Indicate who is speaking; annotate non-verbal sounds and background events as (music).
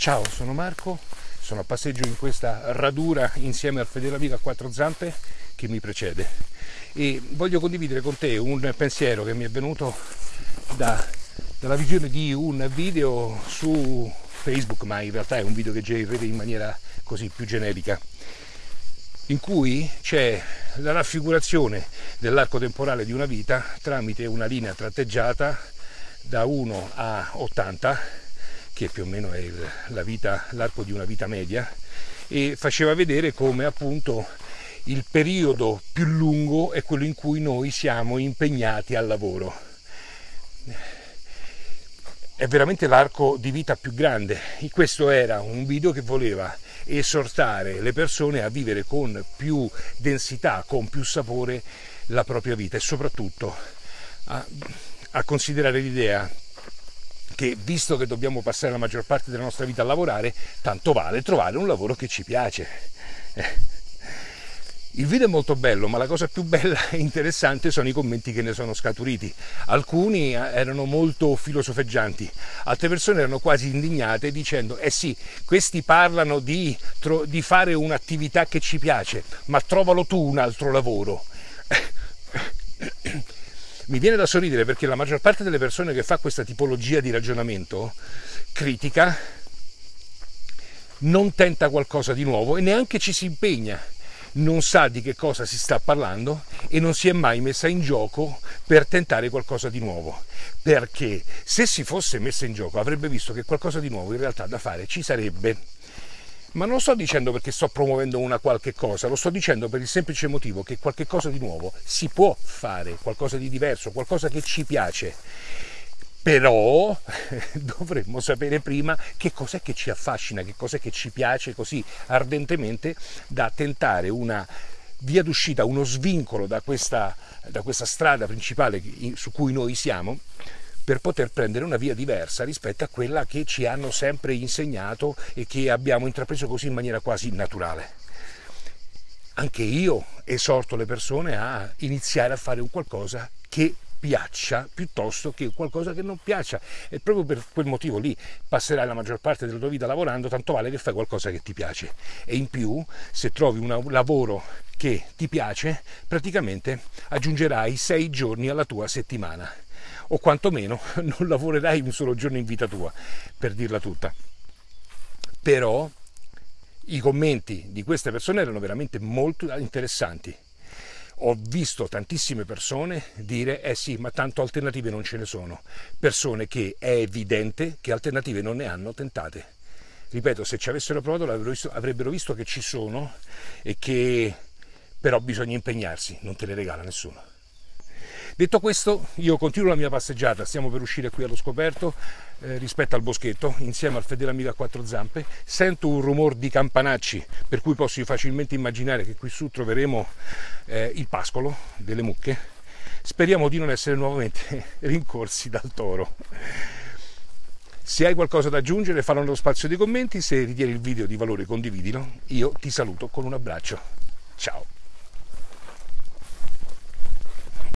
Speaker 1: Ciao, sono Marco, sono a passeggio in questa radura insieme al fedele amico a quattro zampe che mi precede. E voglio condividere con te un pensiero che mi è venuto da, dalla visione di un video su Facebook, ma in realtà è un video che in rete in maniera così più generica, in cui c'è la raffigurazione dell'arco temporale di una vita tramite una linea tratteggiata da 1 a 80 che più o meno è l'arco di una vita media, e faceva vedere come appunto il periodo più lungo è quello in cui noi siamo impegnati al lavoro. È veramente l'arco di vita più grande. E questo era un video che voleva esortare le persone a vivere con più densità, con più sapore la propria vita e soprattutto a, a considerare l'idea che visto che dobbiamo passare la maggior parte della nostra vita a lavorare, tanto vale trovare un lavoro che ci piace. Eh. Il video è molto bello, ma la cosa più bella e interessante sono i commenti che ne sono scaturiti. Alcuni eh, erano molto filosofeggianti, altre persone erano quasi indignate dicendo eh sì, questi parlano di, di fare un'attività che ci piace, ma trovalo tu un altro lavoro mi viene da sorridere perché la maggior parte delle persone che fa questa tipologia di ragionamento critica non tenta qualcosa di nuovo e neanche ci si impegna non sa di che cosa si sta parlando e non si è mai messa in gioco per tentare qualcosa di nuovo. Perché se si fosse messa in gioco avrebbe visto che qualcosa di nuovo in realtà da fare ci sarebbe ma non lo sto dicendo perché sto promuovendo una qualche cosa, lo sto dicendo per il semplice motivo che qualche cosa di nuovo si può fare, qualcosa di diverso, qualcosa che ci piace. Però (laughs) dovremmo sapere prima che cos'è che ci affascina, che cos'è che ci piace così ardentemente da tentare una via d'uscita, uno svincolo da questa, da questa strada principale su cui noi siamo per poter prendere una via diversa rispetto a quella che ci hanno sempre insegnato e che abbiamo intrapreso così in maniera quasi naturale. Anche io esorto le persone a iniziare a fare un qualcosa che piaccia piuttosto che qualcosa che non piaccia. E proprio per quel motivo lì passerai la maggior parte della tua vita lavorando tanto vale che fai qualcosa che ti piace. E in più se trovi un lavoro che ti piace praticamente aggiungerai sei giorni alla tua settimana o quantomeno (laughs) non lavorerai un solo giorno in vita tua, per dirla tutta. Però i commenti di queste persone erano veramente molto interessanti. Ho visto tantissime persone dire eh sì, ma tanto alternative non ce ne sono. Persone che è evidente che alternative non ne hanno tentate. Ripeto, se ci avessero provato visto, avrebbero visto che ci sono e che però bisogna impegnarsi, non te le regala nessuno. Detto questo, io continuo la mia passeggiata, stiamo per uscire qui allo scoperto eh, rispetto al boschetto, insieme al fedele amico a quattro zampe. Sento un rumore di campanacci, per cui posso facilmente immaginare che qui su troveremo eh, il pascolo delle mucche. Speriamo di non essere nuovamente (laughs) rincorsi dal toro. Se hai qualcosa da aggiungere fallo nello spazio dei commenti, se ritieni il video di valore condividilo. Io ti saluto con un abbraccio. Ciao!